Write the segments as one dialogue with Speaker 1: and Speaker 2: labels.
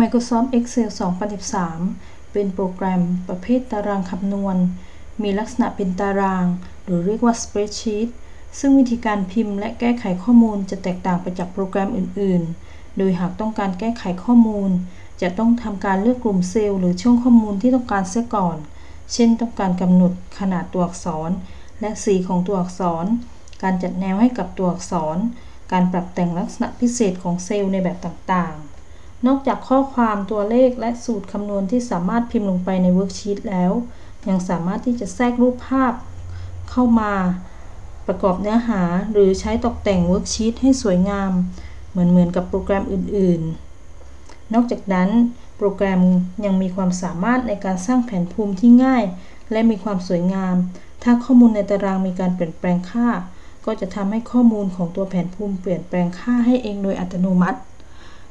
Speaker 1: Microsoft Excel 2013 เป็นโปรแกรมประเภทตารางคำนวณ มีลักษณะเป็นตาราง หรือเรียกว่า Spreadsheet ซึ่งวิธีการพิมพ์และแก้ไขข้อมูลจะแตกต่างไปจากโปรแกรมอื่น ๆ โดยหากต้องการแก้ไขข้อมูล จะต้องทำการเลือกกลุ่มเซลล์หรือช่องข้อมูลที่ต้องการเสียก่อน เช่น ต้องการกำหนดขนาดตัวอักษร และสีของตัวอักษร การจัดแนวให้กับตัวอักษร การปรับแต่งลักษณะพิเศษของเซลล์ในแบบต่างๆ นอกจากข้อความตัวเลขและสูตรคำนวณที่สามารถพิมพ์ลงไปใน worksheet แล้ว ยังสามารถที่จะแทรกรูปภาพเข้ามาประกอบเนื้อหาหรือใช้ตกแต่ง worksheet ให้สวยงาม เหมือนเหมือนกับโปรแกรมอื่น ๆ นอกจากนั้น โปรแกรมยังมีความสามารถในการสร้างแผนภูมิที่ง่าย และมีความสวยงาม ถ้าข้อมูลในตารางมีการเปลี่ยนแปลงค่า ก็จะทำให้ข้อมูลของตัวแผนภูมิเปลี่ยนแปลงค่าให้เองโดยอัตโนมัติ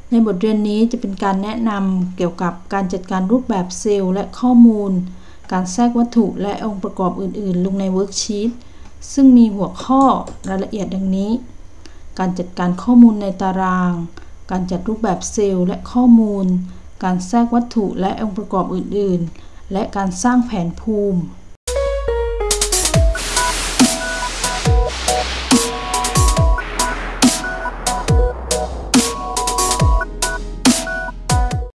Speaker 1: ในบทเรียนนี้จะเป็นการแนะนำเกี่ยวกับการจัดการรูปแบบเซลล์และข้อมูล การแทรกวัตถุและองค์ประกอบอื่น ๆ ลงใน worksheet ซึ่งมีหัวข้อรายละเอียดดังนี้ การจัดการข้อมูลในตาราง การจัดรูปแบบเซลล์และข้อมูล การแทรกวัตถุและองค์ประกอบอื่น ๆ และการสร้างแผนภูมิ